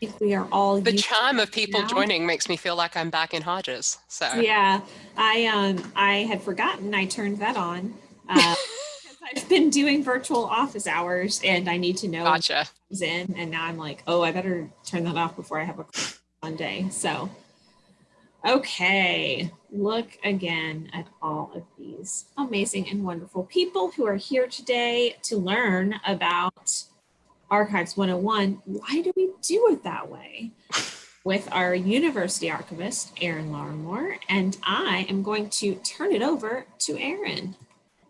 think we are all The chime of people now. joining makes me feel like I'm back in Hodges. So Yeah, I um I had forgotten I turned that on. Uh, I've been doing virtual office hours and I need to know gotcha. it's in and now I'm like, oh, I better turn that off before I have a Monday. So okay, look again at all of these amazing and wonderful people who are here today to learn about Archives 101. Why do we do it that way? with our university archivist, Erin Lawrimore, and I am going to turn it over to Erin.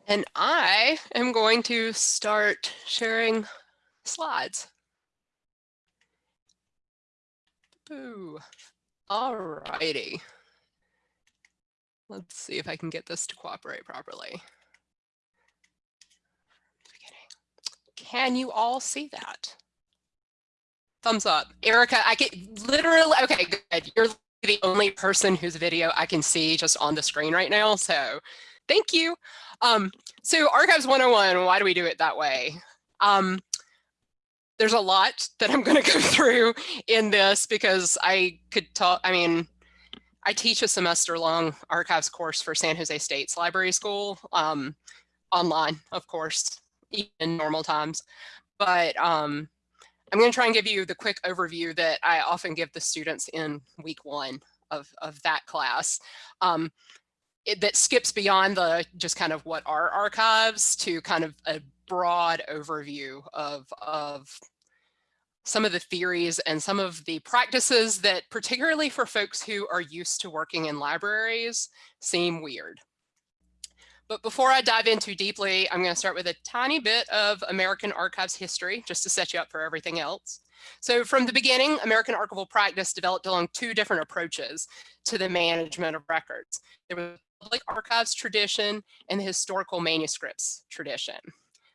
And I am going to start sharing slides. Boo. All righty. Let's see if I can get this to cooperate properly. Can you all see that? Thumbs up. Erica, I get literally, okay, good. You're the only person whose video I can see just on the screen right now. So thank you. Um, so Archives 101, why do we do it that way? Um, there's a lot that I'm going to go through in this because I could talk, I mean, I teach a semester long archives course for San Jose State's library school, um, online, of course, in normal times. But um, I'm going to try and give you the quick overview that I often give the students in week one of, of that class. Um, it, that skips beyond the just kind of what are archives to kind of a broad overview of, of some of the theories and some of the practices that particularly for folks who are used to working in libraries seem weird. But before I dive in too deeply, I'm going to start with a tiny bit of American Archives history, just to set you up for everything else. So from the beginning, American archival practice developed along two different approaches to the management of records. There was the public archives tradition and the historical manuscripts tradition.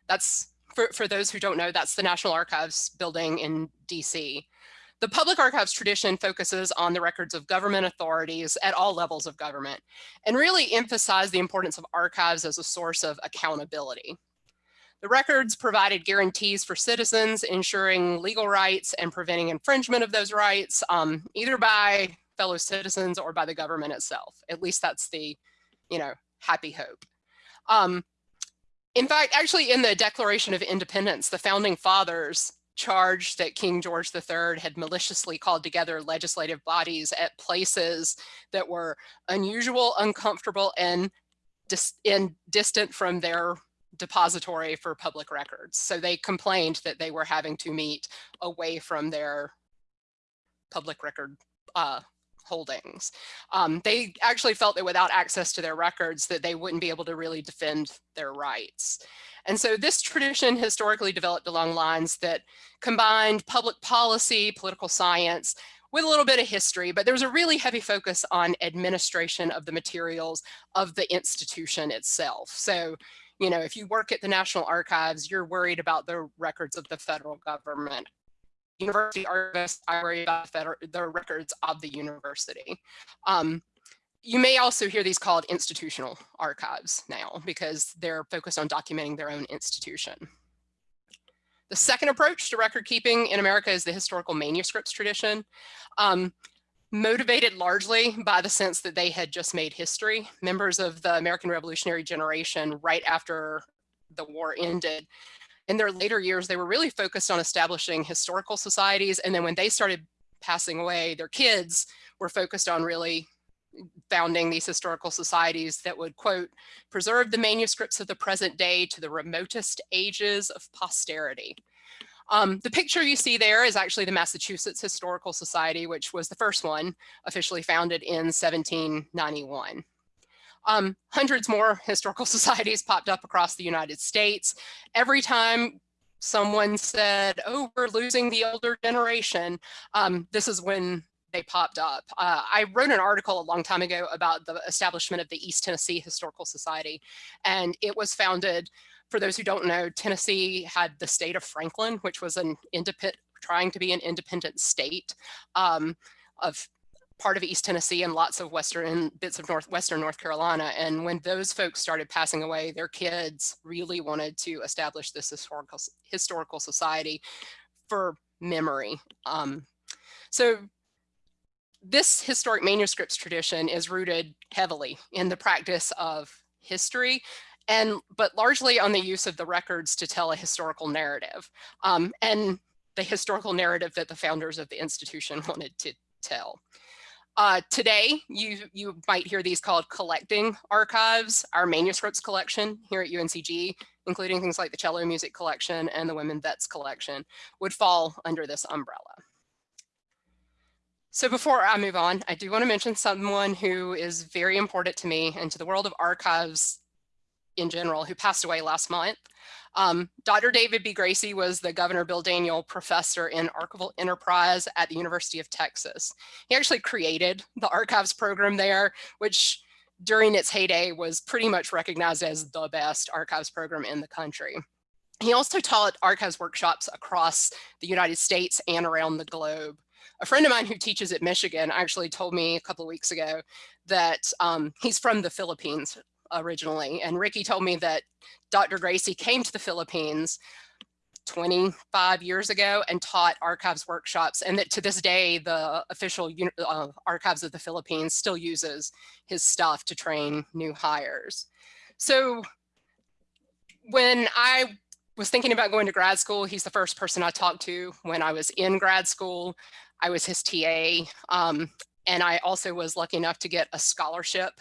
That's, for, for those who don't know, that's the National Archives building in DC. The public archives tradition focuses on the records of government authorities at all levels of government and really emphasize the importance of archives as a source of accountability. The records provided guarantees for citizens, ensuring legal rights and preventing infringement of those rights, um, either by fellow citizens or by the government itself. At least that's the, you know, happy hope. Um, in fact, actually in the Declaration of Independence, the founding fathers charged that King George III had maliciously called together legislative bodies at places that were unusual, uncomfortable, and, dis and distant from their depository for public records. So they complained that they were having to meet away from their public record uh, holdings. Um, they actually felt that without access to their records that they wouldn't be able to really defend their rights. And so this tradition historically developed along lines that combined public policy, political science, with a little bit of history, but there was a really heavy focus on administration of the materials of the institution itself. So, you know, if you work at the National Archives, you're worried about the records of the federal government. University archivists, I worry about the, federal, the records of the university. Um, you may also hear these called institutional archives now because they're focused on documenting their own institution. The second approach to record keeping in America is the historical manuscripts tradition, um, motivated largely by the sense that they had just made history. Members of the American Revolutionary generation right after the war ended, in their later years, they were really focused on establishing historical societies. And then when they started passing away, their kids were focused on really founding these historical societies that would, quote, preserve the manuscripts of the present day to the remotest ages of posterity. Um, the picture you see there is actually the Massachusetts Historical Society, which was the first one officially founded in 1791. Um, hundreds more historical societies popped up across the United States. Every time someone said, oh, we're losing the older generation, um, this is when they popped up. Uh, I wrote an article a long time ago about the establishment of the East Tennessee Historical Society, and it was founded, for those who don't know, Tennessee had the state of Franklin, which was an independent, trying to be an independent state um, of part of East Tennessee and lots of western bits of northwestern North Carolina. And when those folks started passing away, their kids really wanted to establish this historical historical society for memory. Um, So this historic manuscripts tradition is rooted heavily in the practice of history and but largely on the use of the records to tell a historical narrative um, and the historical narrative that the founders of the institution wanted to tell. Uh, today, you, you might hear these called collecting archives, our manuscripts collection here at UNCG, including things like the cello music collection and the women vets collection, would fall under this umbrella. So before I move on, I do want to mention someone who is very important to me and to the world of archives in general, who passed away last month. Um, Dr. David B. Gracy was the Governor Bill Daniel Professor in Archival Enterprise at the University of Texas. He actually created the archives program there, which during its heyday was pretty much recognized as the best archives program in the country. He also taught archives workshops across the United States and around the globe. A friend of mine who teaches at Michigan actually told me a couple weeks ago that um, he's from the Philippines originally. And Ricky told me that Dr. Gracy came to the Philippines 25 years ago and taught archives workshops and that to this day the official uh, archives of the Philippines still uses his stuff to train new hires. So when I was thinking about going to grad school, he's the first person I talked to when I was in grad school. I was his TA um, and I also was lucky enough to get a scholarship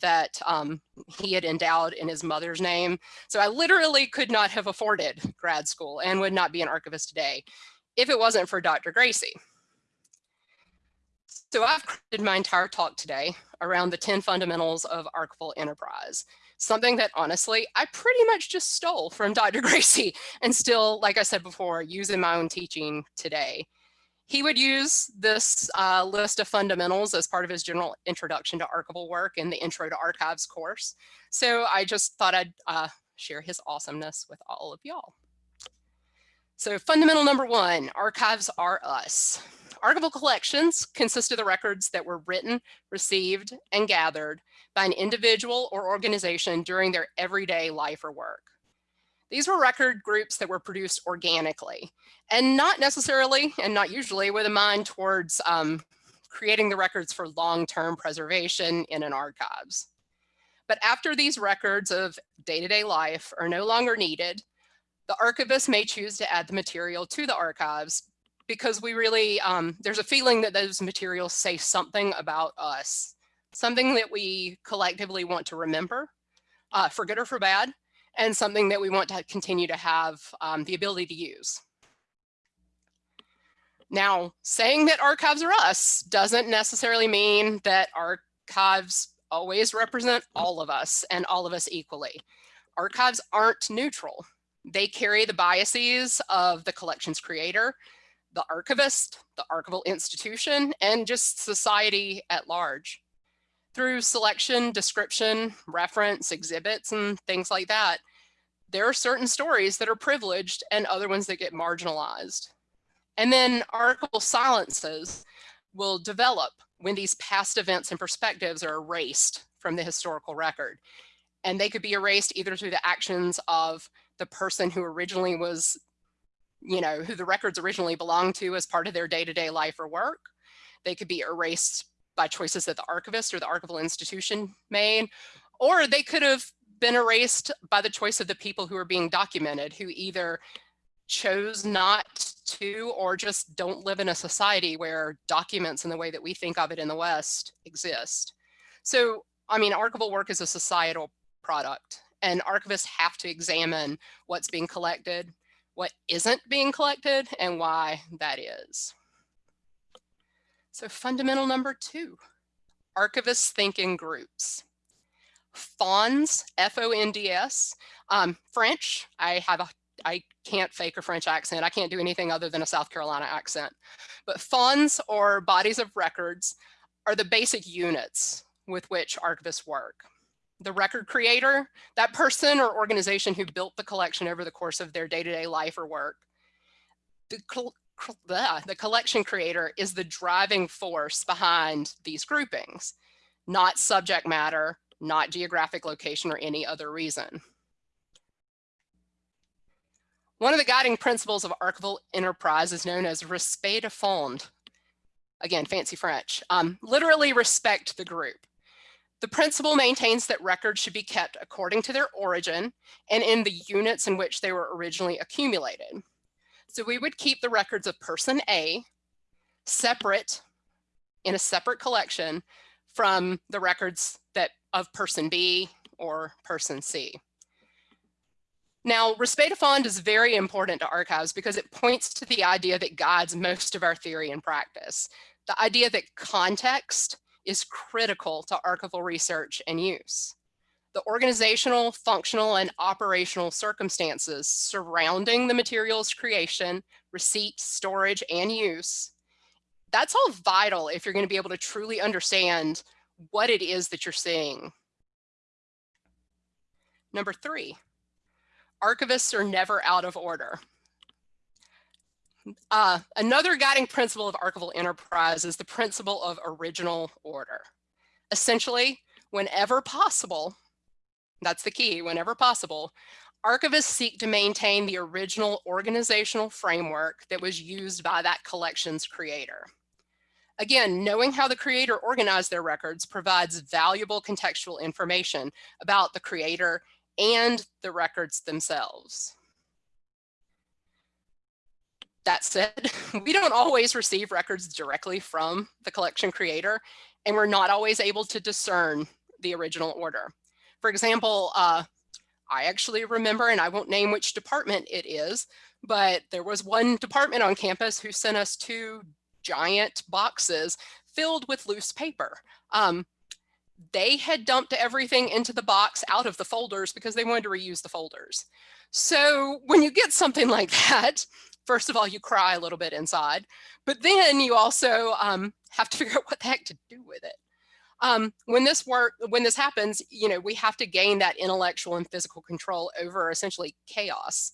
that um, he had endowed in his mother's name. So I literally could not have afforded grad school and would not be an archivist today if it wasn't for Dr. Gracy. So I've created my entire talk today around the 10 fundamentals of archival enterprise, something that honestly, I pretty much just stole from Dr. Gracy and still, like I said before, use in my own teaching today. He would use this uh, list of fundamentals as part of his general introduction to archival work in the Intro to Archives course. So I just thought I'd uh, share his awesomeness with all of y'all. So fundamental number one, archives are us. Archival collections consist of the records that were written, received, and gathered by an individual or organization during their everyday life or work. These were record groups that were produced organically and not necessarily and not usually with a mind towards um, creating the records for long-term preservation in an archives. But after these records of day-to-day -day life are no longer needed, the archivist may choose to add the material to the archives because we really, um, there's a feeling that those materials say something about us, something that we collectively want to remember, uh, for good or for bad, and something that we want to continue to have um, the ability to use. Now, saying that archives are us doesn't necessarily mean that archives always represent all of us and all of us equally. Archives aren't neutral. They carry the biases of the collection's creator, the archivist, the archival institution, and just society at large. Through selection, description, reference, exhibits, and things like that, there are certain stories that are privileged and other ones that get marginalized. And then archival silences will develop when these past events and perspectives are erased from the historical record. And they could be erased either through the actions of the person who originally was, you know, who the records originally belonged to as part of their day-to-day -day life or work. They could be erased by choices that the archivist or the archival institution made, or they could have been erased by the choice of the people who are being documented, who either chose not to or just don't live in a society where documents in the way that we think of it in the West exist. So, I mean, archival work is a societal product and archivists have to examine what's being collected, what isn't being collected, and why that is. So fundamental number two, archivists think in groups. FONDS, F-O-N-D-S, um, French, I have a I can't fake a French accent. I can't do anything other than a South Carolina accent. But FONDS or bodies of records are the basic units with which archivists work. The record creator, that person or organization who built the collection over the course of their day-to-day -day life or work. The, the collection creator is the driving force behind these groupings, not subject matter, not geographic location or any other reason. One of the guiding principles of archival enterprise is known as respect des fonds. again, fancy French, um, literally respect the group. The principle maintains that records should be kept according to their origin and in the units in which they were originally accumulated. So we would keep the records of person A separate in a separate collection from the records that of person B or person C. Now, respect fond is very important to archives because it points to the idea that guides most of our theory and practice. The idea that context is critical to archival research and use. The organizational, functional, and operational circumstances surrounding the material's creation, receipt, storage, and use, that's all vital if you're going to be able to truly understand what it is that you're seeing. Number three, archivists are never out of order. Uh, another guiding principle of archival enterprise is the principle of original order. Essentially, whenever possible, that's the key, whenever possible, archivists seek to maintain the original organizational framework that was used by that collection's creator. Again, knowing how the creator organized their records provides valuable contextual information about the creator and the records themselves. That said, we don't always receive records directly from the collection creator, and we're not always able to discern the original order. For example, uh, I actually remember, and I won't name which department it is, but there was one department on campus who sent us two giant boxes filled with loose paper. Um, they had dumped everything into the box out of the folders because they wanted to reuse the folders. So when you get something like that, first of all, you cry a little bit inside, but then you also um, have to figure out what the heck to do with it. Um, when this work, when this happens, you know, we have to gain that intellectual and physical control over essentially chaos.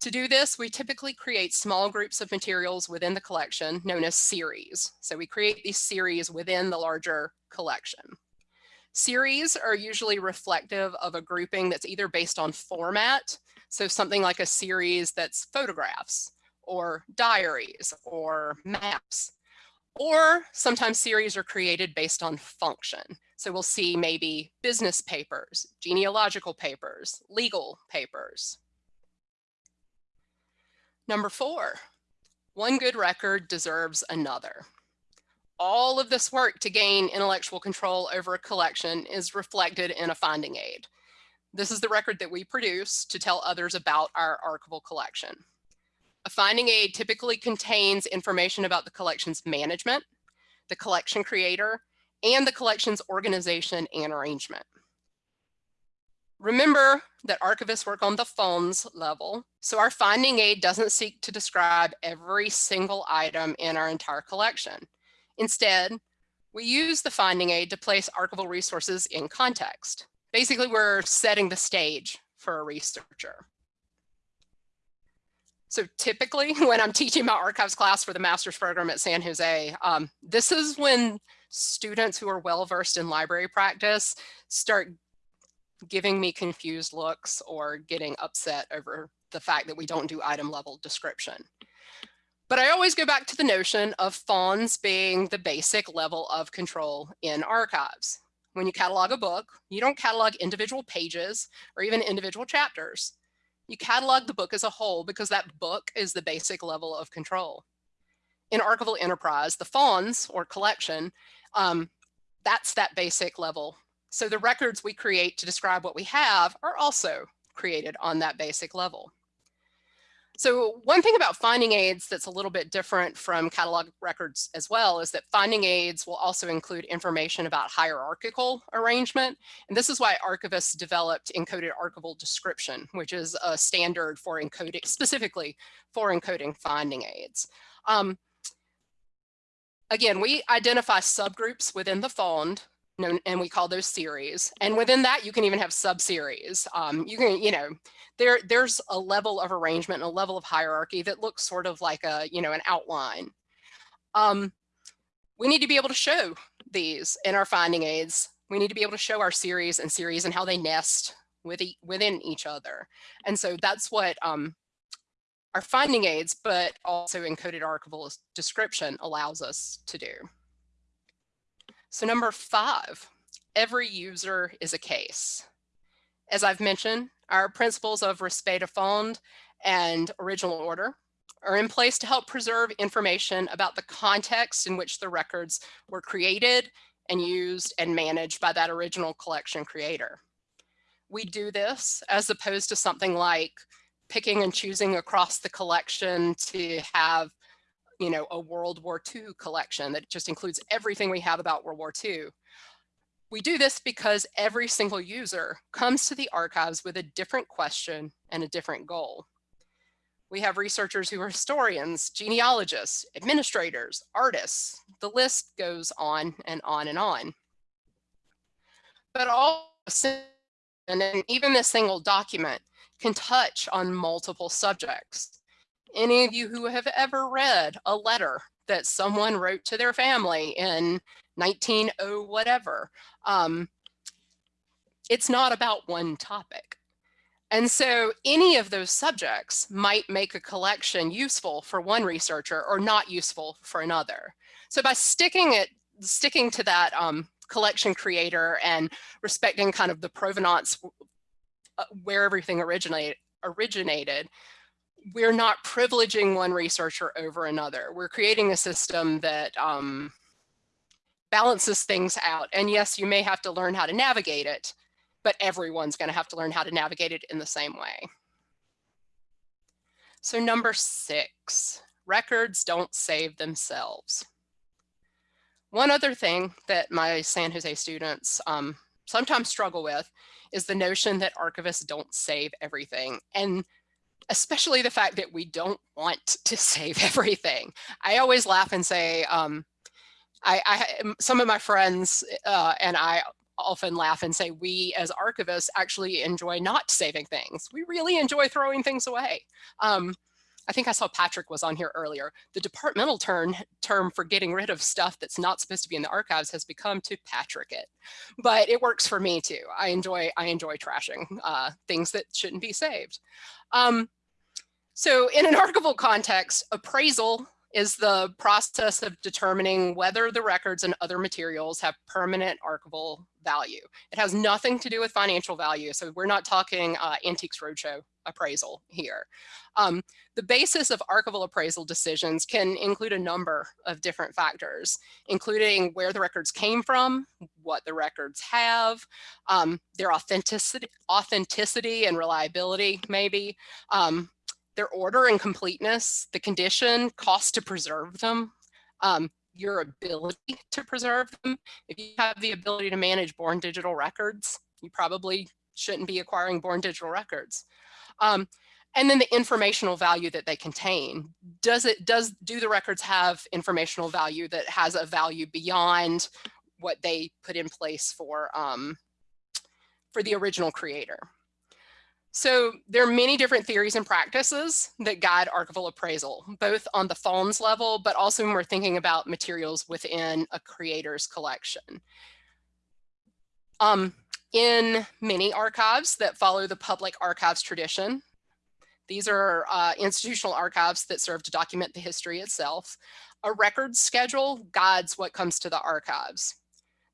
To do this, we typically create small groups of materials within the collection known as series. So we create these series within the larger collection. Series are usually reflective of a grouping that's either based on format, so something like a series that's photographs or diaries or maps, or sometimes series are created based on function. So we'll see maybe business papers, genealogical papers, legal papers. Number four, one good record deserves another all of this work to gain intellectual control over a collection is reflected in a finding aid. This is the record that we produce to tell others about our archival collection. A finding aid typically contains information about the collection's management, the collection creator, and the collection's organization and arrangement. Remember that archivists work on the FONDS level, so our finding aid doesn't seek to describe every single item in our entire collection. Instead, we use the finding aid to place archival resources in context. Basically, we're setting the stage for a researcher. So typically when I'm teaching my archives class for the master's program at San Jose, um, this is when students who are well-versed in library practice start giving me confused looks or getting upset over the fact that we don't do item level description. But I always go back to the notion of FONDS being the basic level of control in archives. When you catalog a book, you don't catalog individual pages or even individual chapters. You catalog the book as a whole because that book is the basic level of control. In archival enterprise, the FONDS or collection, um, that's that basic level. So the records we create to describe what we have are also created on that basic level. So one thing about finding aids that's a little bit different from catalog records as well is that finding aids will also include information about hierarchical arrangement. And this is why archivists developed encoded archival description, which is a standard for encoding, specifically for encoding finding aids. Um, again, we identify subgroups within the fonds and we call those series. And within that, you can even have sub-series. Um, you can, you know, there, there's a level of arrangement and a level of hierarchy that looks sort of like a, you know, an outline. Um, we need to be able to show these in our finding aids. We need to be able to show our series and series and how they nest with e within each other. And so that's what um, our finding aids, but also encoded archival description allows us to do. So number five, every user is a case. As I've mentioned, our principles of respect des fonds and original order are in place to help preserve information about the context in which the records were created and used and managed by that original collection creator. We do this as opposed to something like picking and choosing across the collection to have you know, a World War II collection that just includes everything we have about World War II. We do this because every single user comes to the archives with a different question and a different goal. We have researchers who are historians, genealogists, administrators, artists. The list goes on and on and on. But all, and even this single document can touch on multiple subjects. Any of you who have ever read a letter that someone wrote to their family in 1900 whatever, um, it's not about one topic. And so any of those subjects might make a collection useful for one researcher or not useful for another. So by sticking it, sticking to that um, collection creator and respecting kind of the provenance uh, where everything originate, originated, we're not privileging one researcher over another. We're creating a system that um, balances things out. And yes, you may have to learn how to navigate it, but everyone's going to have to learn how to navigate it in the same way. So number six, records don't save themselves. One other thing that my San Jose students um, sometimes struggle with is the notion that archivists don't save everything. And especially the fact that we don't want to save everything. I always laugh and say, um, I, I, some of my friends uh, and I often laugh and say we as archivists actually enjoy not saving things. We really enjoy throwing things away. Um, I think I saw Patrick was on here earlier. The departmental term, term for getting rid of stuff that's not supposed to be in the archives has become to Patrick it, but it works for me too. I enjoy I enjoy trashing uh, things that shouldn't be saved. Um, so in an archival context, appraisal is the process of determining whether the records and other materials have permanent archival value. It has nothing to do with financial value. So we're not talking uh, Antiques Roadshow appraisal here. Um, the basis of archival appraisal decisions can include a number of different factors, including where the records came from, what the records have, um, their authenticity, authenticity and reliability maybe, um, their order and completeness, the condition, cost to preserve them, um, your ability to preserve them. If you have the ability to manage born digital records, you probably shouldn't be acquiring born digital records. Um, and then the informational value that they contain. Does it, does, do the records have informational value that has a value beyond what they put in place for, um, for the original creator? So there are many different theories and practices that guide archival appraisal, both on the fonds level, but also when we're thinking about materials within a creator's collection. Um, in many archives that follow the public archives tradition, these are uh, institutional archives that serve to document the history itself. A record schedule guides what comes to the archives.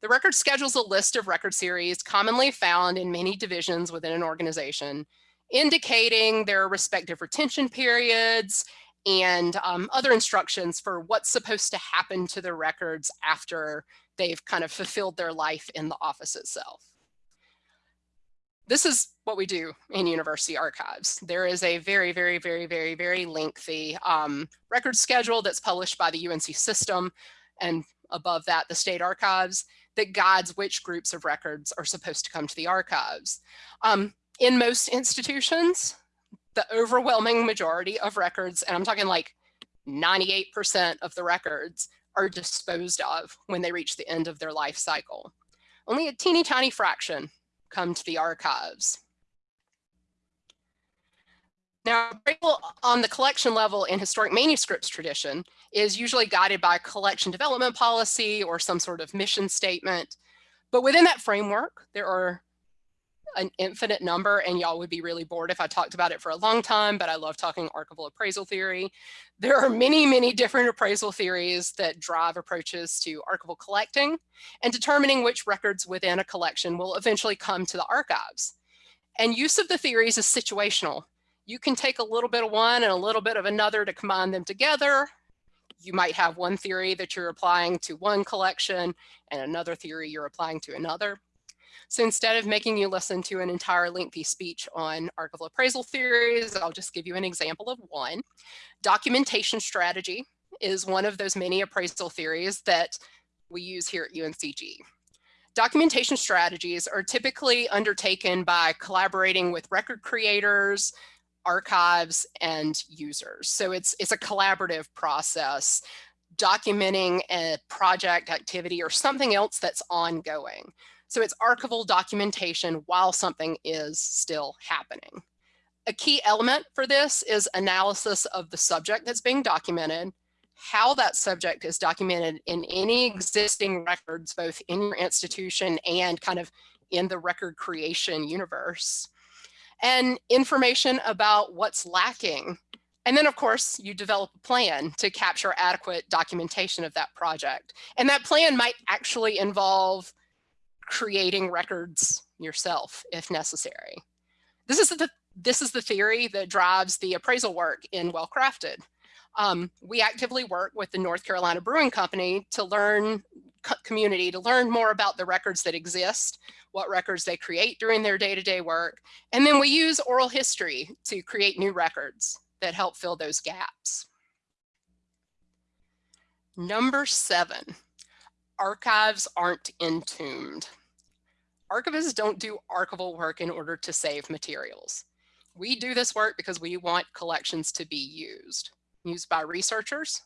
The record schedules a list of record series commonly found in many divisions within an organization, indicating their respective retention periods and um, other instructions for what's supposed to happen to the records after they've kind of fulfilled their life in the office itself. This is what we do in university archives. There is a very, very, very, very, very lengthy um, record schedule that's published by the UNC system and above that, the state archives that guides which groups of records are supposed to come to the archives. Um, in most institutions, the overwhelming majority of records, and I'm talking like 98% of the records are disposed of when they reach the end of their life cycle. Only a teeny tiny fraction come to the archives. Now, on the collection level in historic manuscripts tradition is usually guided by collection development policy or some sort of mission statement. But within that framework, there are an infinite number and y'all would be really bored if I talked about it for a long time, but I love talking archival appraisal theory. There are many, many different appraisal theories that drive approaches to archival collecting and determining which records within a collection will eventually come to the archives. And use of the theories is situational. You can take a little bit of one and a little bit of another to combine them together. You might have one theory that you're applying to one collection and another theory you're applying to another. So instead of making you listen to an entire lengthy speech on archival appraisal theories, I'll just give you an example of one. Documentation strategy is one of those many appraisal theories that we use here at UNCG. Documentation strategies are typically undertaken by collaborating with record creators, archives, and users. So it's, it's a collaborative process documenting a project activity or something else that's ongoing. So it's archival documentation while something is still happening. A key element for this is analysis of the subject that's being documented, how that subject is documented in any existing records, both in your institution and kind of in the record creation universe, and information about what's lacking. And then of course you develop a plan to capture adequate documentation of that project. And that plan might actually involve creating records yourself if necessary. This is the, this is the theory that drives the appraisal work in Well Crafted. Um, we actively work with the North Carolina Brewing Company to learn community to learn more about the records that exist, what records they create during their day-to-day -day work. And then we use oral history to create new records that help fill those gaps. Number seven, archives aren't entombed. Archivists don't do archival work in order to save materials. We do this work because we want collections to be used, used by researchers,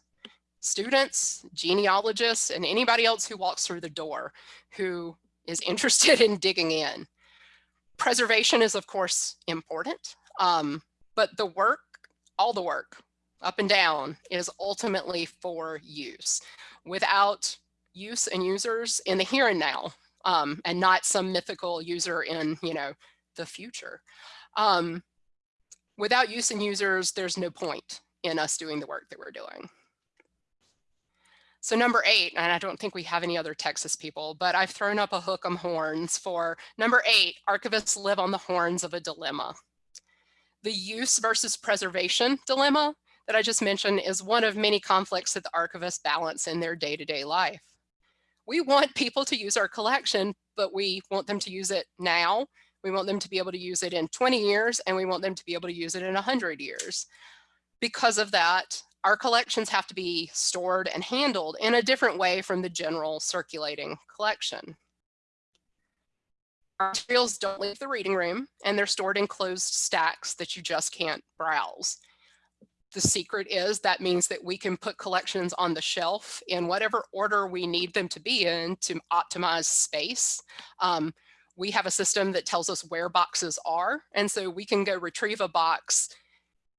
students, genealogists, and anybody else who walks through the door who is interested in digging in. Preservation is of course important, um, but the work, all the work, up and down, is ultimately for use. Without use and users in the here and now, um, and not some mythical user in, you know, the future. Um, without use and users, there's no point in us doing the work that we're doing. So number eight, and I don't think we have any other Texas people, but I've thrown up a hook 'em horns for number eight, archivists live on the horns of a dilemma. The use versus preservation dilemma that I just mentioned is one of many conflicts that the archivists balance in their day-to-day -day life we want people to use our collection, but we want them to use it now. We want them to be able to use it in 20 years and we want them to be able to use it in 100 years. Because of that, our collections have to be stored and handled in a different way from the general circulating collection. Our materials don't leave the reading room and they're stored in closed stacks that you just can't browse the secret is that means that we can put collections on the shelf in whatever order we need them to be in to optimize space. Um, we have a system that tells us where boxes are. And so we can go retrieve a box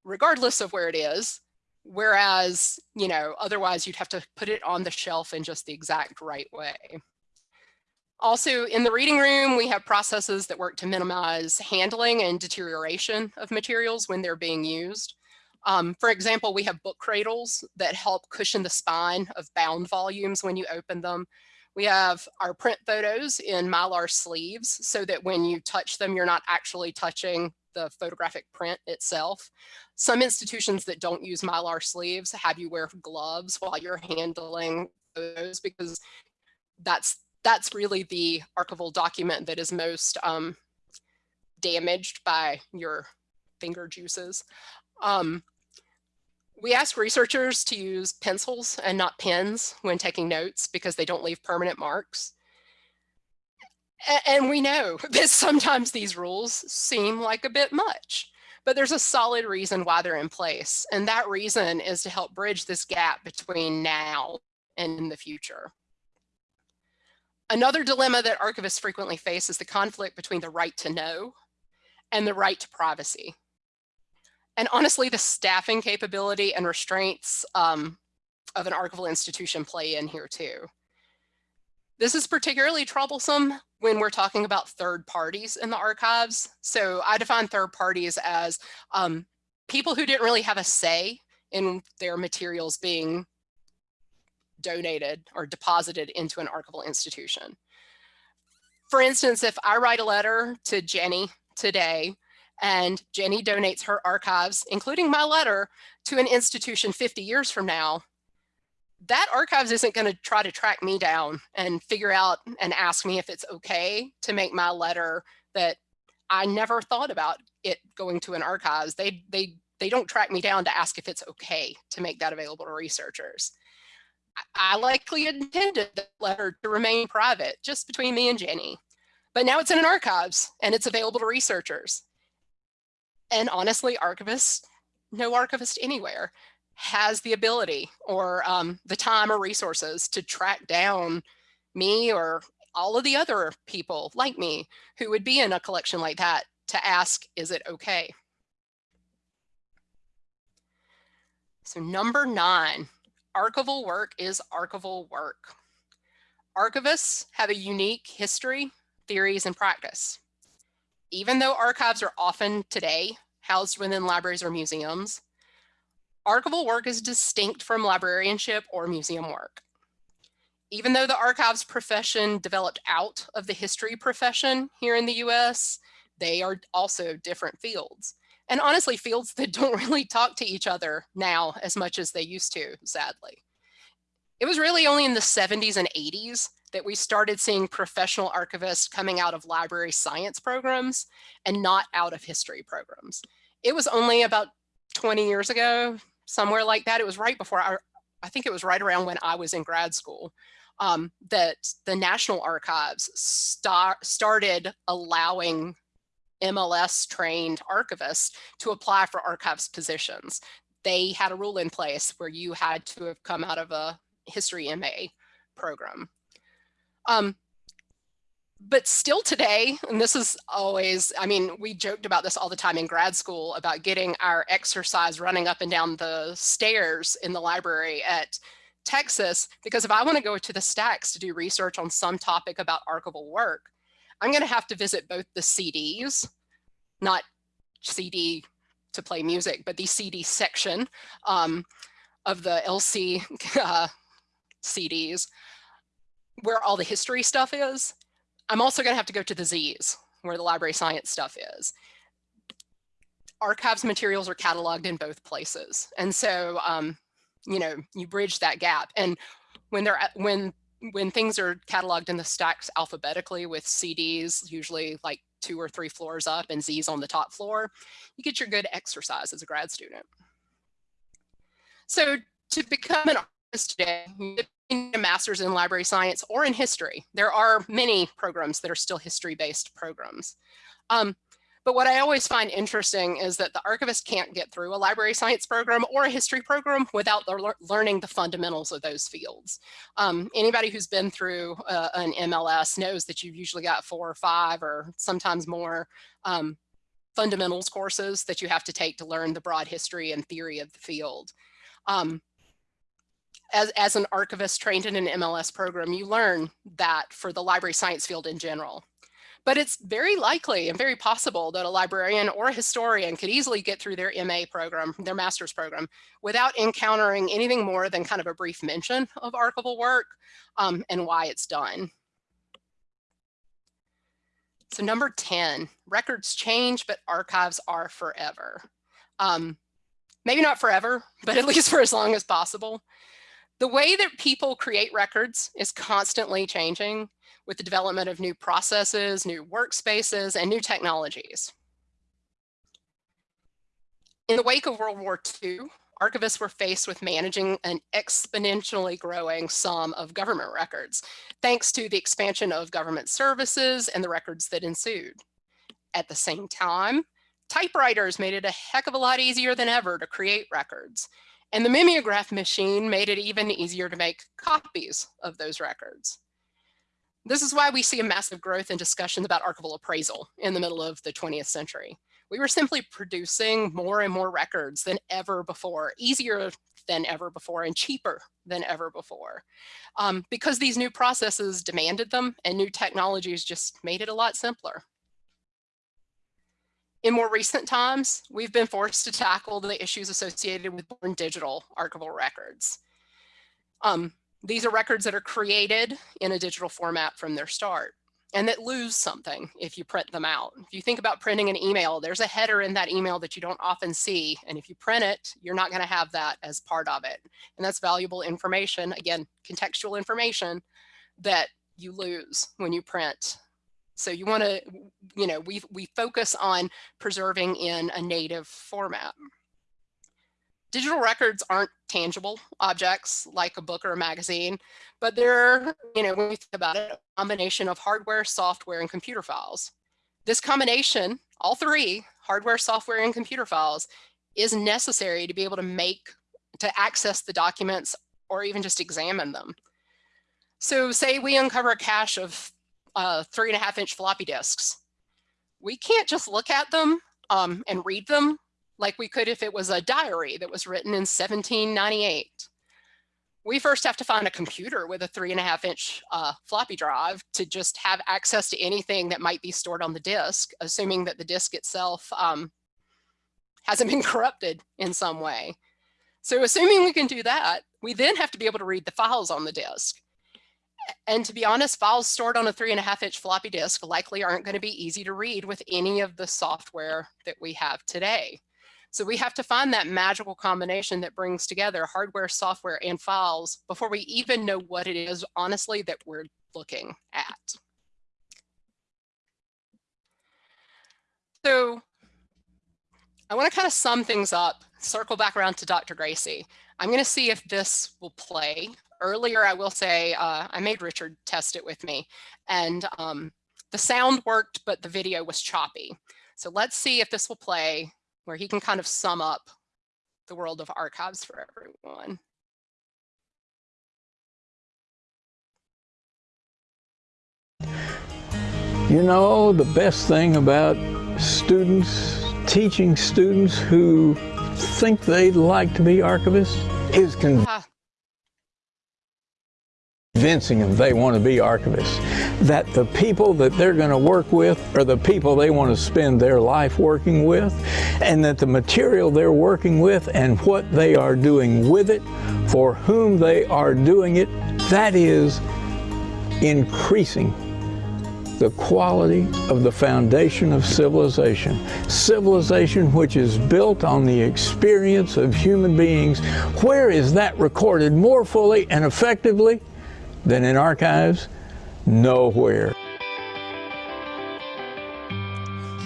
regardless of where it is. Whereas, you know, otherwise you'd have to put it on the shelf in just the exact right way. Also in the reading room, we have processes that work to minimize handling and deterioration of materials when they're being used. Um, for example, we have book cradles that help cushion the spine of bound volumes when you open them. We have our print photos in Mylar sleeves so that when you touch them, you're not actually touching the photographic print itself. Some institutions that don't use Mylar sleeves have you wear gloves while you're handling those because that's that's really the archival document that is most um, damaged by your finger juices. Um, we ask researchers to use pencils and not pens when taking notes because they don't leave permanent marks. And we know that sometimes these rules seem like a bit much, but there's a solid reason why they're in place. And that reason is to help bridge this gap between now and in the future. Another dilemma that archivists frequently face is the conflict between the right to know and the right to privacy and honestly, the staffing capability and restraints um, of an archival institution play in here too. This is particularly troublesome when we're talking about third parties in the archives. So I define third parties as um, people who didn't really have a say in their materials being donated or deposited into an archival institution. For instance, if I write a letter to Jenny today and Jenny donates her archives, including my letter, to an institution 50 years from now, that archives isn't going to try to track me down and figure out and ask me if it's okay to make my letter that I never thought about it going to an archives. They, they, they don't track me down to ask if it's okay to make that available to researchers. I likely intended the letter to remain private just between me and Jenny, but now it's in an archives and it's available to researchers. And honestly, archivists, no archivist anywhere has the ability or um, the time or resources to track down me or all of the other people like me who would be in a collection like that to ask, is it okay? So number nine, archival work is archival work. Archivists have a unique history, theories, and practice. Even though archives are often today housed within libraries or museums, archival work is distinct from librarianship or museum work. Even though the archives profession developed out of the history profession here in the US, they are also different fields. And honestly, fields that don't really talk to each other now as much as they used to, sadly. It was really only in the 70s and 80s that we started seeing professional archivists coming out of library science programs and not out of history programs. It was only about 20 years ago, somewhere like that. It was right before I, I think it was right around when I was in grad school um, that the National Archives start, started allowing MLS trained archivists to apply for archives positions. They had a rule in place where you had to have come out of a history MA program. Um, but still today, and this is always, I mean, we joked about this all the time in grad school about getting our exercise running up and down the stairs in the library at Texas, because if I want to go to the stacks to do research on some topic about archival work, I'm going to have to visit both the CDs, not CD to play music, but the CD section um, of the LC uh, CDs, where all the history stuff is, I'm also going to have to go to the Z's where the library science stuff is. Archives materials are cataloged in both places. And so, um, you know, you bridge that gap. And when they're when when things are cataloged in the stacks alphabetically with CDs, usually like two or three floors up and Z's on the top floor, you get your good exercise as a grad student. So to become an artist today, a master's in library science or in history. There are many programs that are still history-based programs. Um, but what I always find interesting is that the archivist can't get through a library science program or a history program without learning the fundamentals of those fields. Um, anybody who's been through uh, an MLS knows that you've usually got four or five or sometimes more um, fundamentals courses that you have to take to learn the broad history and theory of the field. Um, as, as an archivist trained in an MLS program, you learn that for the library science field in general. But it's very likely and very possible that a librarian or a historian could easily get through their MA program, their master's program, without encountering anything more than kind of a brief mention of archival work um, and why it's done. So number 10, records change, but archives are forever. Um, maybe not forever, but at least for as long as possible. The way that people create records is constantly changing with the development of new processes, new workspaces, and new technologies. In the wake of World War II, archivists were faced with managing an exponentially growing sum of government records, thanks to the expansion of government services and the records that ensued. At the same time, typewriters made it a heck of a lot easier than ever to create records, and the mimeograph machine made it even easier to make copies of those records. This is why we see a massive growth in discussions about archival appraisal in the middle of the 20th century. We were simply producing more and more records than ever before, easier than ever before and cheaper than ever before um, because these new processes demanded them and new technologies just made it a lot simpler. In more recent times, we've been forced to tackle the issues associated with born digital archival records. Um, these are records that are created in a digital format from their start and that lose something if you print them out. If you think about printing an email, there's a header in that email that you don't often see. And if you print it, you're not gonna have that as part of it. And that's valuable information, again, contextual information that you lose when you print so you want to, you know, we, we focus on preserving in a native format. Digital records aren't tangible objects like a book or a magazine, but they're, you know, when we think about it, a combination of hardware, software, and computer files. This combination, all three, hardware, software, and computer files, is necessary to be able to make, to access the documents or even just examine them. So say we uncover a cache of uh, three and a half inch floppy disks. We can't just look at them um, and read them like we could if it was a diary that was written in 1798. We first have to find a computer with a three and a half inch uh, floppy drive to just have access to anything that might be stored on the disk, assuming that the disk itself um, hasn't been corrupted in some way. So assuming we can do that, we then have to be able to read the files on the disk. And to be honest, files stored on a three and a half inch floppy disk likely aren't going to be easy to read with any of the software that we have today. So we have to find that magical combination that brings together hardware, software, and files before we even know what it is, honestly, that we're looking at. So I want to kind of sum things up, circle back around to Dr. Gracy. I'm going to see if this will play earlier, I will say, uh, I made Richard test it with me and um, the sound worked, but the video was choppy. So let's see if this will play where he can kind of sum up the world of archives for everyone. You know, the best thing about students, teaching students who think they'd like to be archivists is convincing. Uh, convincing them they want to be archivists. That the people that they're going to work with are the people they want to spend their life working with, and that the material they're working with and what they are doing with it, for whom they are doing it, that is increasing the quality of the foundation of civilization. Civilization which is built on the experience of human beings. Where is that recorded more fully and effectively than in archives? Nowhere.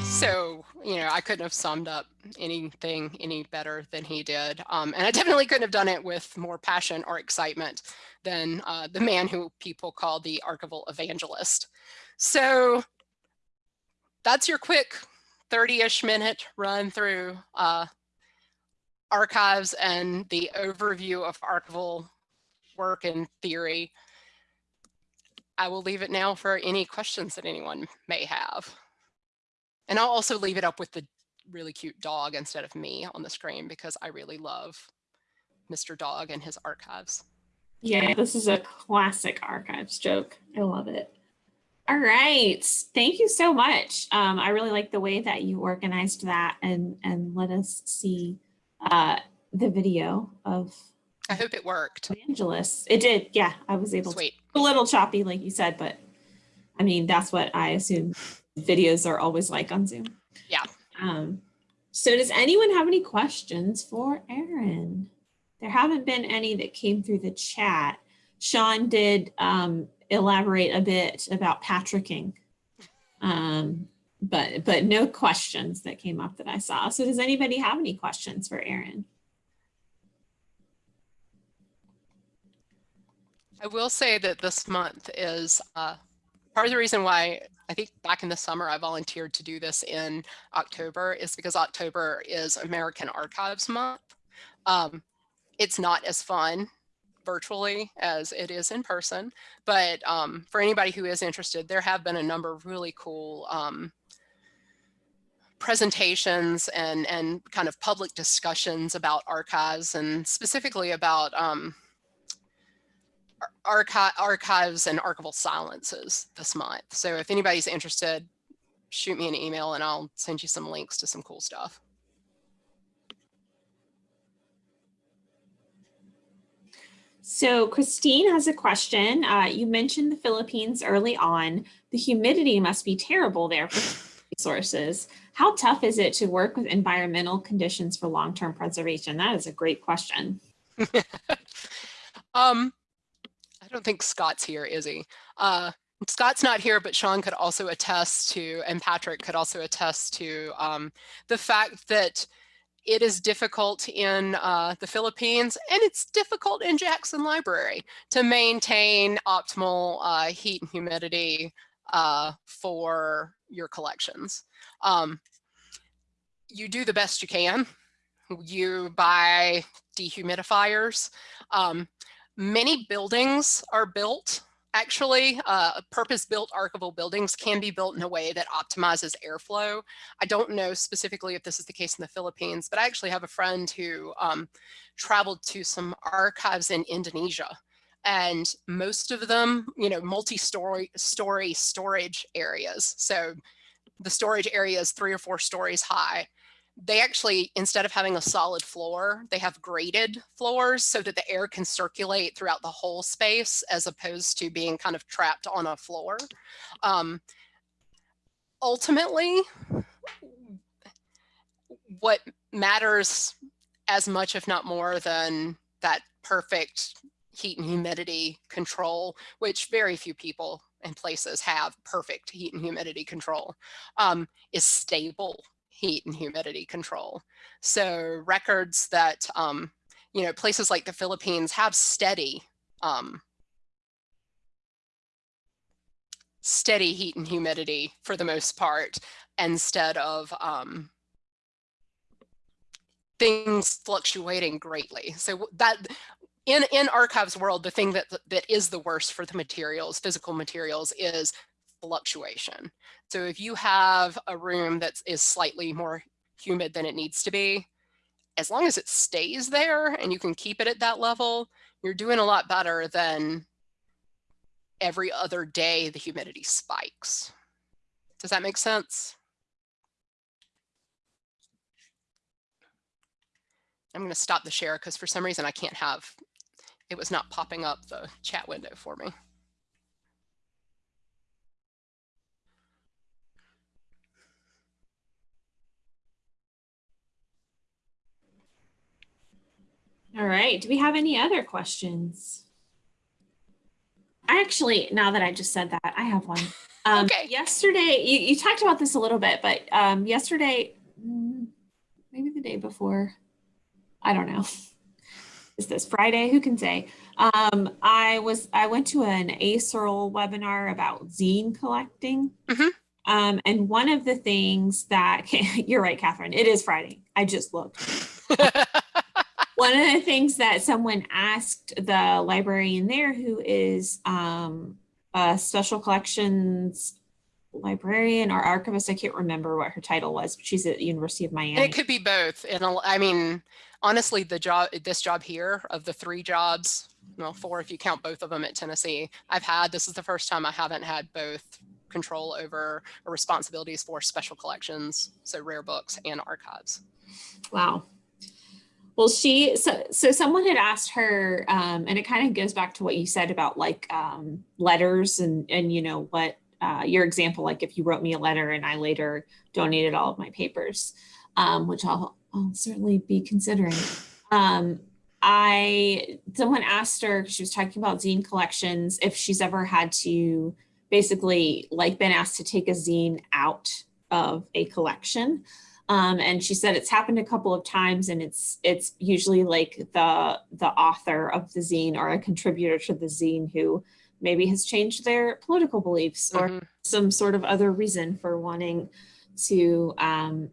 So, you know, I couldn't have summed up anything any better than he did. Um, and I definitely couldn't have done it with more passion or excitement than uh, the man who people call the archival evangelist. So that's your quick 30-ish minute run through uh, archives and the overview of archival work and theory. I will leave it now for any questions that anyone may have. And I'll also leave it up with the really cute dog instead of me on the screen because I really love Mr. Dog and his archives. Yeah, this is a classic archives joke. I love it. All right. Thank you so much. Um, I really like the way that you organized that and, and let us see uh, the video of I hope it worked. Evangelist. It did. Yeah, I was able Sweet. to. A little choppy, like you said, but I mean, that's what I assume videos are always like on Zoom. Yeah. Um, so does anyone have any questions for Erin? There haven't been any that came through the chat. Sean did um, elaborate a bit about Patricking, um, but, but no questions that came up that I saw. So does anybody have any questions for Erin? I will say that this month is uh, part of the reason why I think back in the summer I volunteered to do this in October is because October is American Archives Month. Um, it's not as fun virtually as it is in person, but um, for anybody who is interested, there have been a number of really cool um, presentations and, and kind of public discussions about archives and specifically about um, archi archives and archival silences this month. So if anybody's interested, shoot me an email and I'll send you some links to some cool stuff. So Christine has a question. Uh, you mentioned the Philippines early on. The humidity must be terrible there for resources. How tough is it to work with environmental conditions for long-term preservation? That is a great question. um, don't think Scott's here, is he? Uh, Scott's not here, but Sean could also attest to, and Patrick could also attest to um, the fact that it is difficult in uh, the Philippines and it's difficult in Jackson Library to maintain optimal uh, heat and humidity uh, for your collections. Um, you do the best you can. You buy dehumidifiers. Um, many buildings are built Actually, uh, purpose-built archival buildings can be built in a way that optimizes airflow. I don't know specifically if this is the case in the Philippines, but I actually have a friend who um, traveled to some archives in Indonesia and most of them, you know, multi-story story storage areas. So the storage area is three or four stories high they actually, instead of having a solid floor, they have graded floors so that the air can circulate throughout the whole space as opposed to being kind of trapped on a floor. Um, ultimately, what matters as much, if not more than that perfect heat and humidity control, which very few people and places have perfect heat and humidity control, um, is stable heat and humidity control. So records that, um, you know, places like the Philippines have steady, um, steady heat and humidity for the most part, instead of um, things fluctuating greatly. So that in, in archives world, the thing that, that is the worst for the materials, physical materials, is fluctuation. So if you have a room that is slightly more humid than it needs to be, as long as it stays there and you can keep it at that level, you're doing a lot better than every other day the humidity spikes. Does that make sense? I'm going to stop the share because for some reason I can't have, it was not popping up the chat window for me. All right. Do we have any other questions? I actually, now that I just said that, I have one. Um, okay. Yesterday, you, you talked about this a little bit, but um, yesterday, mm, maybe the day before, I don't know. Is this Friday? Who can say? Um, I was I went to an ASERL webinar about zine collecting. Mm -hmm. um, and one of the things that you're right, Catherine, it is Friday. I just looked. One of the things that someone asked the librarian there who is um, a special collections librarian or archivist, I can't remember what her title was, but she's at the University of Miami. It could be both. And I mean, honestly, the job, this job here of the three jobs, well, four if you count both of them at Tennessee, I've had, this is the first time I haven't had both control over or responsibilities for special collections, so rare books and archives. Wow, well, she, so, so someone had asked her, um, and it kind of goes back to what you said about like um, letters and, and, you know, what uh, your example, like if you wrote me a letter and I later donated all of my papers, um, which I'll, I'll certainly be considering. Um, I, someone asked her, she was talking about zine collections, if she's ever had to basically like been asked to take a zine out of a collection. Um, and she said it's happened a couple of times and it's it's usually like the the author of the zine or a contributor to the zine who maybe has changed their political beliefs or mm -hmm. some sort of other reason for wanting to um,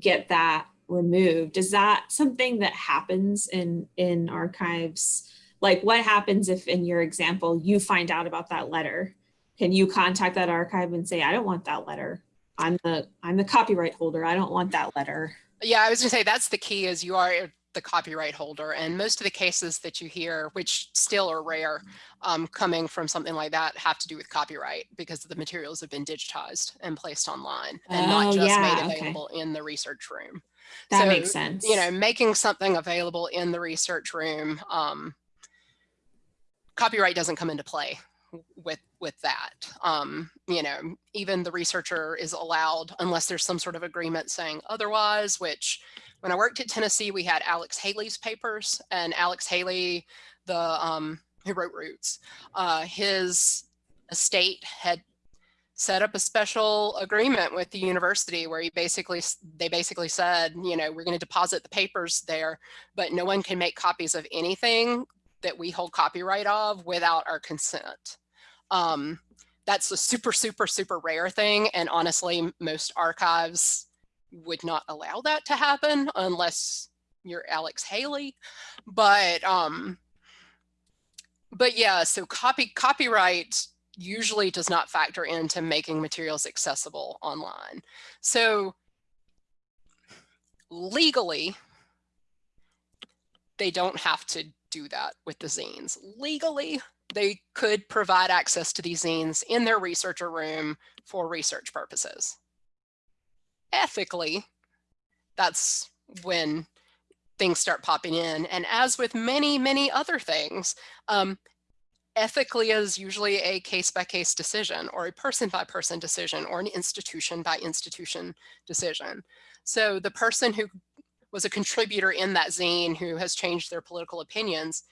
get that removed. Is that something that happens in in archives? Like what happens if in your example you find out about that letter? Can you contact that archive and say, I don't want that letter? I'm the I'm the copyright holder. I don't want that letter. Yeah, I was gonna say that's the key is you are the copyright holder and most of the cases that you hear, which still are rare, um, coming from something like that have to do with copyright because the materials have been digitized and placed online and Oh, not just yeah, made okay. available in the research room. That So, makes sense. You know, making something available in the research room, um, copyright doesn't come into play with with that. Um, you know, even the researcher is allowed unless there's some sort of agreement saying otherwise, which when I worked at Tennessee, we had Alex Haley's papers and Alex Haley, the um, who wrote Roots, uh, his estate had set up a special agreement with the university where he basically they basically said, you know, we're going to deposit the papers there, but no one can make copies of anything that we hold copyright of without our consent. Um, that's a super, super, super rare thing. And honestly, most archives would not allow that to happen unless you're Alex Haley. But um, but yeah, so copy copyright usually does not factor into making materials accessible online. So legally, they don't have to do that with the zines. Legally, they could provide access to these zines in their researcher room for research purposes. Ethically, that's when things start popping in. And as with many, many other things, um, ethically is usually a case by case decision or a person by person decision or an institution by institution decision. So the person who was a contributor in that zine who has changed their political opinions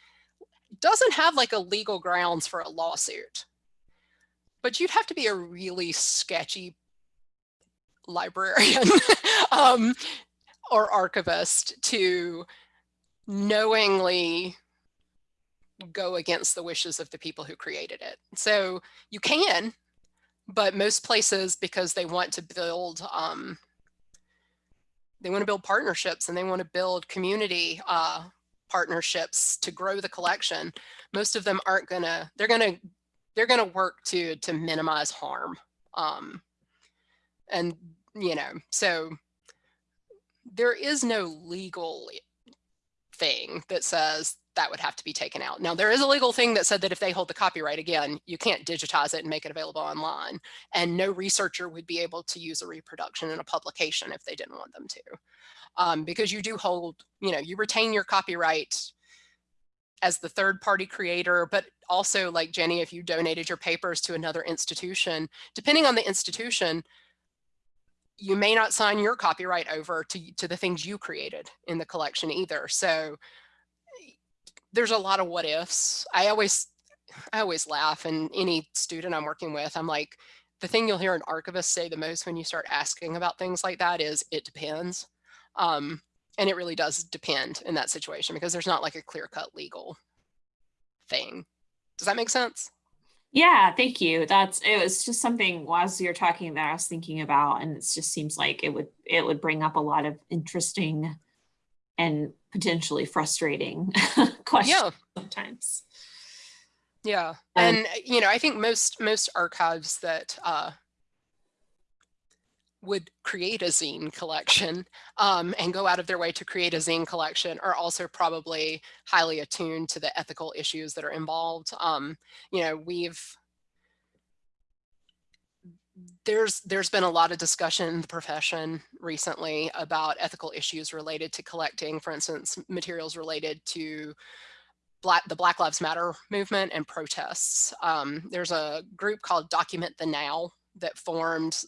doesn't have like a legal grounds for a lawsuit. But you'd have to be a really sketchy librarian um, or archivist to knowingly go against the wishes of the people who created it. So you can, but most places, because they want to build, um, they want to build partnerships and they want to build community uh, partnerships to grow the collection. Most of them aren't gonna, they're gonna, they're gonna work to to minimize harm. Um, and you know, so there is no legal thing that says that would have to be taken out. Now, there is a legal thing that said that if they hold the copyright, again, you can't digitize it and make it available online. And no researcher would be able to use a reproduction in a publication if they didn't want them to. Um, because you do hold, you know, you retain your copyright as the third party creator, but also like Jenny, if you donated your papers to another institution, depending on the institution, you may not sign your copyright over to, to the things you created in the collection either. So there's a lot of what ifs. I always, I always laugh and any student I'm working with, I'm like, the thing you'll hear an archivist say the most when you start asking about things like that is it depends. Um, and it really does depend in that situation because there's not like a clear cut legal thing. Does that make sense? Yeah, thank you. That's it was just something as you're talking that I was thinking about, and it just seems like it would it would bring up a lot of interesting and potentially frustrating questions Yeah. sometimes. Yeah. Um, And uh, you know, I think most most archives that uh would create a zine collection um, and go out of their way to create a zine collection are also probably highly attuned to the ethical issues that are involved. Um, you know, we've there's there's been a lot of discussion in the profession recently about ethical issues related to collecting, for instance, materials related to Black, the Black Lives Matter movement and protests. Um, there's a group called Document the Now that formed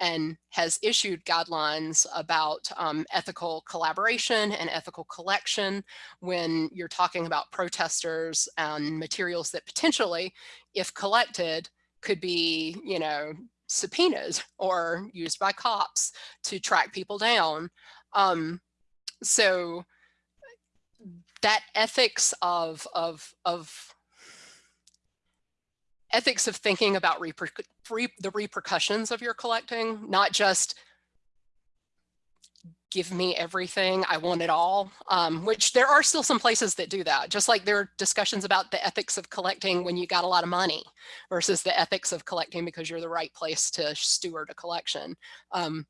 and has issued guidelines about um, ethical collaboration and ethical collection when you're talking about protesters and materials that potentially, if collected, could be, you know, subpoenas or used by cops to track people down. Um, so that ethics of of of ethics of thinking about reper re the repercussions of your collecting, not just give me everything, I want it all, um, which there are still some places that do that, just like there are discussions about the ethics of collecting when you got a lot of money versus the ethics of collecting because you're the right place to steward a collection. Um,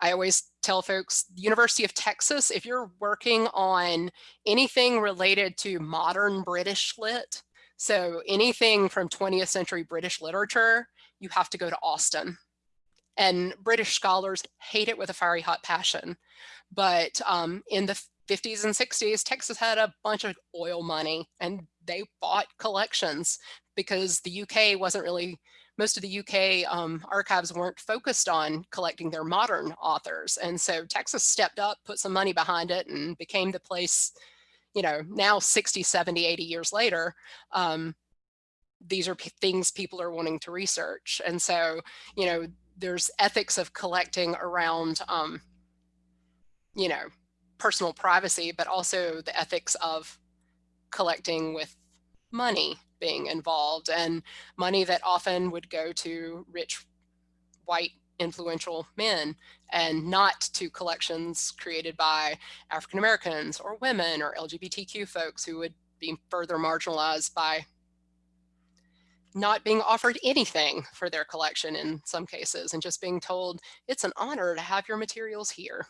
I always tell folks, University of Texas, if you're working on anything related to modern British lit, so anything from 20th century British literature, you have to go to Austin and British scholars hate it with a fiery hot passion. But um, in the 50s and 60s, Texas had a bunch of oil money and they bought collections because the UK wasn't really, most of the UK um, archives weren't focused on collecting their modern authors. And so Texas stepped up, put some money behind it and became the place, you know, now 60, 70, 80 years later, um, these are things people are wanting to research. And so, you know, there's ethics of collecting around, um, you know, personal privacy, but also the ethics of collecting with money being involved. And money that often would go to rich white influential men and not to collections created by African Americans or women or LGBTQ folks who would be further marginalized by not being offered anything for their collection in some cases and just being told it's an honor to have your materials here.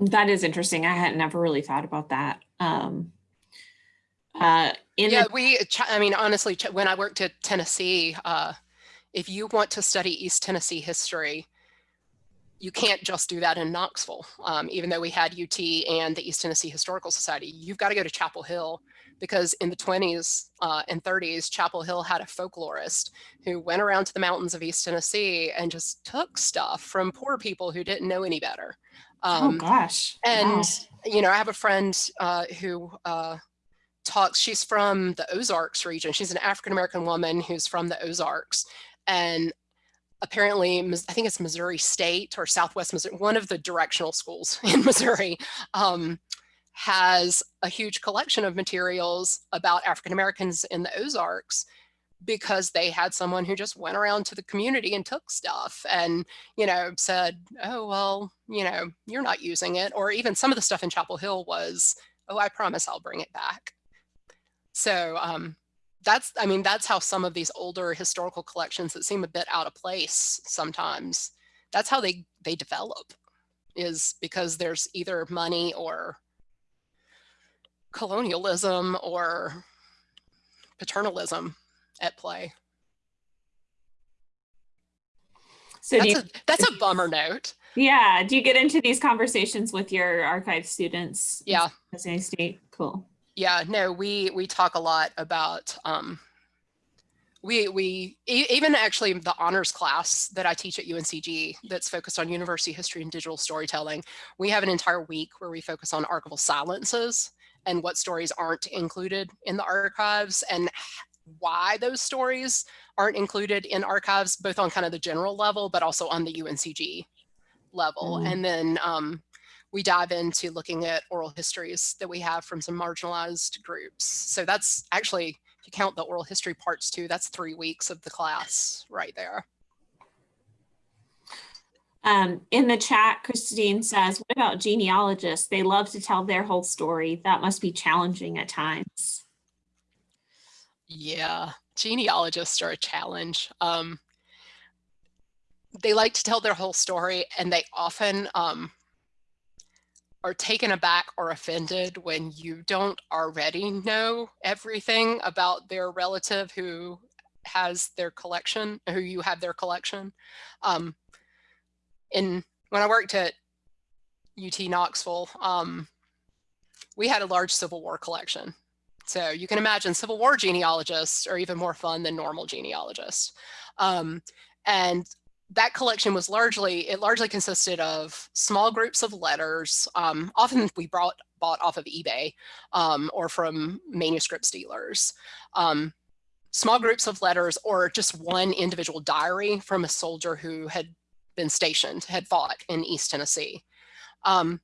That is interesting. I had never really thought about that. Um, uh, yeah, we, I mean, honestly, when I worked at Tennessee, uh, if you want to study East Tennessee history, you can't just do that in Knoxville. Um, even though we had UT and the East Tennessee Historical Society, you've got to go to Chapel Hill because in the 20s uh, and 30s, Chapel Hill had a folklorist who went around to the mountains of East Tennessee and just took stuff from poor people who didn't know any better. oh Um, gosh. and, Wow. you know, I have a friend uh, who uh, talks, she's from the Ozarks region. She's an African-American woman who's from the Ozarks. And apparently, I think it's Missouri State or Southwest Missouri, one of the directional schools in Missouri um, has a huge collection of materials about African-Americans in the Ozarks because they had someone who just went around to the community and took stuff and, you know, said, oh, well, you know, you're not using it. Or even some of the stuff in Chapel Hill was, oh, I promise I'll bring it back. So um, that's, I mean, that's how some of these older historical collections that seem a bit out of place sometimes, that's how they, they develop is because there's either money or colonialism or paternalism at play. So That's you, a, that's a bummer note. yeah, do you get into these conversations with your archive students? Yeah. State, cool. Yeah, no, we we talk a lot about um, we we e- even actually the honors class that I teach at UNCG that's focused on university history and digital storytelling. We have an entire week where we focus on archival silences and what stories aren't included in the archives and why those stories aren't included in archives, both on kind of the general level, but also on the UNCG level. Mm. And then um, we dive into looking at oral histories that we have from some marginalized groups. So that's actually, if you count the oral history parts too, that's three weeks of the class right there. Um, in the chat, Christine says, what about genealogists? They love to tell their whole story. That must be challenging at times. Yeah, genealogists are a challenge. Um, they like to tell their whole story and they often um, are taken aback or offended when you don't already know everything about their relative who has their collection, who you have their collection. Um, in when I worked at UT Knoxville, um, we had a large Civil War collection. So you can imagine Civil War genealogists are even more fun than normal genealogists. Um, and that collection was largely, it largely consisted of small groups of letters. Um, often we brought, bought off of eBay um, or from manuscript dealers. Um, small groups of letters or just one individual diary from a soldier who had been stationed, had fought in East Tennessee. Um,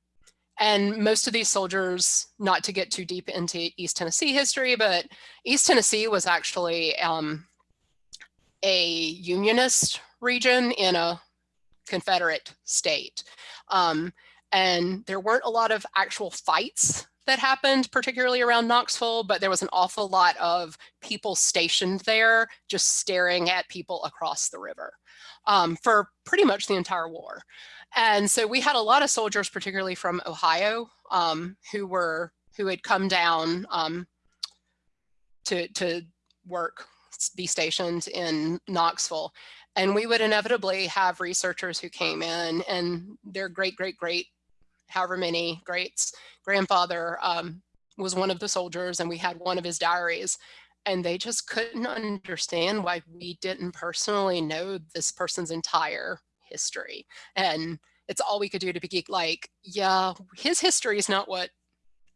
and most of these soldiers, not to get too deep into East Tennessee history, but East Tennessee was actually um, a unionist region in a Confederate state. Um, and there weren't a lot of actual fights that happened, particularly around Knoxville, but there was an awful lot of people stationed there just staring at people across the river um, for pretty much the entire war. And so we had a lot of soldiers, particularly from Ohio, um, who were who had come down um, to to work, be stationed in Knoxville. And we would inevitably have researchers who came in and their great, great, great, however many greats, grandfather um, was one of the soldiers and we had one of his diaries and they just couldn't understand why we didn't personally know this person's entire history. And it's all we could do to be like, yeah, his history is not what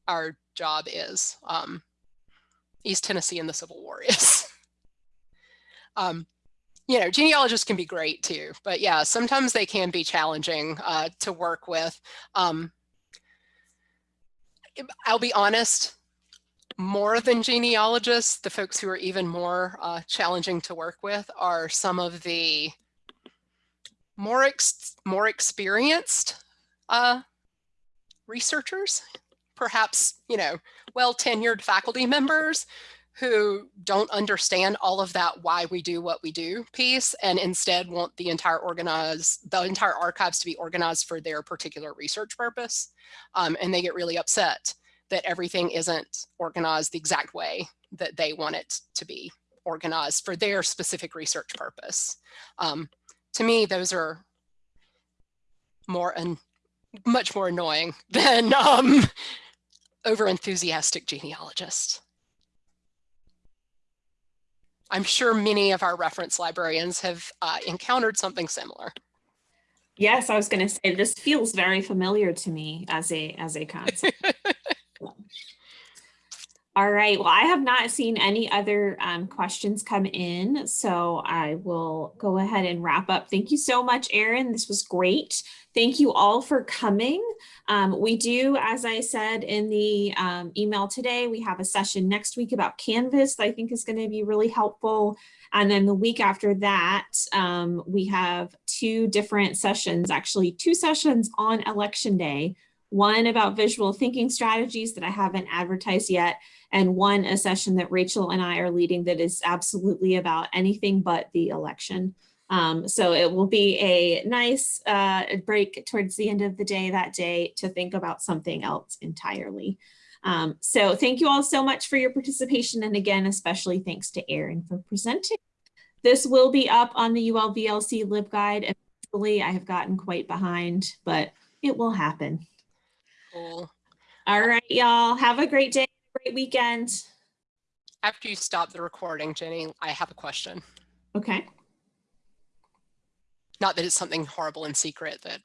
our job is. Um, East Tennessee and the Civil War is. um, you know, genealogists can be great too, but yeah, sometimes they can be challenging uh, to work with. Um, I'll be honest, more than genealogists, the folks who are even more uh, challenging to work with are some of the more ex more experienced uh, researchers, perhaps, you know, well tenured faculty members who don't understand all of that why we do what we do piece and instead want the entire organized the entire archives to be organized for their particular research purpose um, and they get really upset that everything isn't organized the exact way that they want it to be organized for their specific research purpose. Um, to me those are more and much more annoying than um, over enthusiastic genealogists I'm sure many of our reference librarians have uh, encountered something similar. Yes, I was going to say this feels very familiar to me as a as a concept. All right. Well, I have not seen any other um, questions come in, so I will go ahead and wrap up. Thank you so much, Erin. This was great. Thank you all for coming. Um, we do, as I said in the um, email today, we have a session next week about Canvas that I think is going to be really helpful. And then the week after that, um, we have two different sessions, actually two sessions on election day one about visual thinking strategies that I haven't advertised yet, and one a session that Rachel and I are leading that is absolutely about anything but the election. Um, so it will be a nice uh, break towards the end of the day that day to think about something else entirely. Um, so thank you all so much for your participation. And again, especially thanks to Erin for presenting. This will be up on the ULVLC LibGuide. Eventually, I have gotten quite behind, but it will happen. Cool. All right, y'all. Have a great day, great weekend. After you stop the recording, Jenny, I have a question. Okay. Not that it's something horrible and secret that